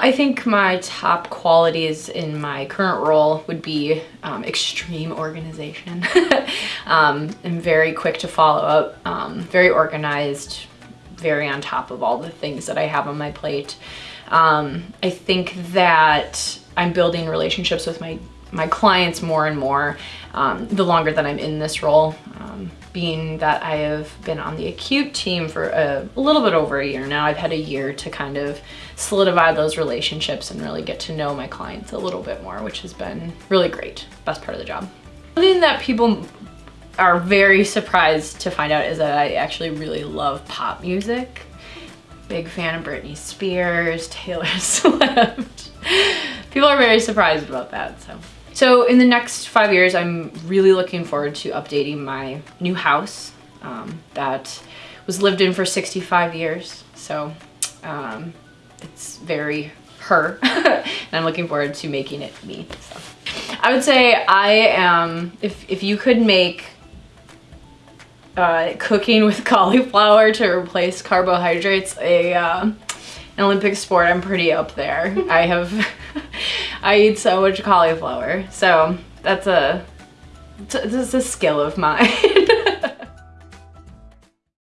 I think my top qualities in my current role would be um, extreme organization. um, I'm very quick to follow up, um, very organized, very on top of all the things that I have on my plate. Um, I think that I'm building relationships with my my clients more and more um, the longer that I'm in this role. Um, being that I have been on the acute team for a, a, little bit over a year now, I've had a year to kind of solidify those relationships and really get to know my clients a little bit more, which has been really great. Best part of the job. Something that people are very surprised to find out is that I actually really love pop music. Big fan of Britney Spears, Taylor Swift. People are very surprised about that, so. So in the next five years, I'm really looking forward to updating my new house um, that was lived in for 65 years. So um, it's very her and I'm looking forward to making it me. So I would say I am, if, if you could make uh, cooking with cauliflower to replace carbohydrates a uh, an Olympic sport, I'm pretty up there. I have I eat so much cauliflower. So that's a, is a skill of mine.